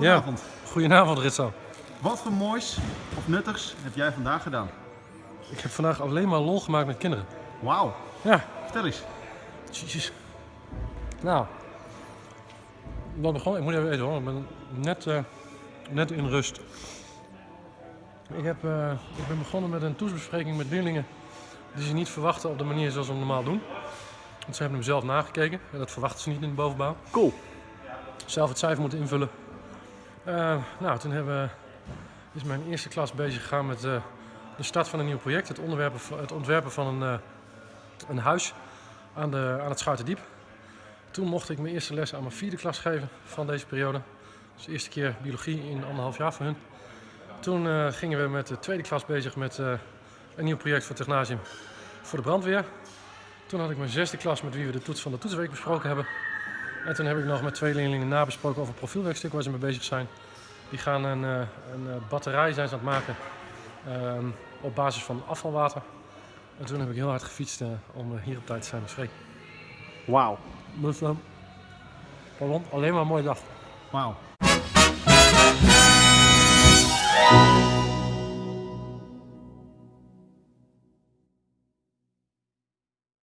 Goedenavond. Goedenavond Ritso. Wat voor moois of nuttigs heb jij vandaag gedaan? Ik heb vandaag alleen maar lol gemaakt met kinderen. Wauw. Ja, Vertel eens. jezus. Nou, dan begon, ik moet even eten hoor, ik ben net, eh, net in rust. Ik, heb, eh, ik ben begonnen met een toetsbespreking met leerlingen die ze niet verwachten op de manier zoals we hem normaal doen. Want ze hebben hem zelf nagekeken en dat verwachten ze niet in de bovenbouw. Cool. zelf het cijfer moeten invullen. Eh, nou, toen hebben, is mijn eerste klas bezig gegaan met eh, de start van een nieuw project. Het, het ontwerpen van een, eh, een huis aan, de, aan het Schuiterdiep. Toen mocht ik mijn eerste les aan mijn vierde klas geven van deze periode. Dus de eerste keer biologie in anderhalf jaar voor hun. Toen gingen we met de tweede klas bezig met een nieuw project voor Technasium voor de brandweer. Toen had ik mijn zesde klas met wie we de toets van de toetsweek besproken hebben. En toen heb ik nog met twee leerlingen nabesproken over een profielwerkstuk waar ze mee bezig zijn. Die gaan een, eh, een eh, batterij zijn ze aan het maken ehm, op basis van afvalwater. En toen heb ik heel hard gefietst eh, om hier op tijd te zijn bespreken. Wauw. Dus, eh, pardon, alleen maar een mooie dag. Wauw.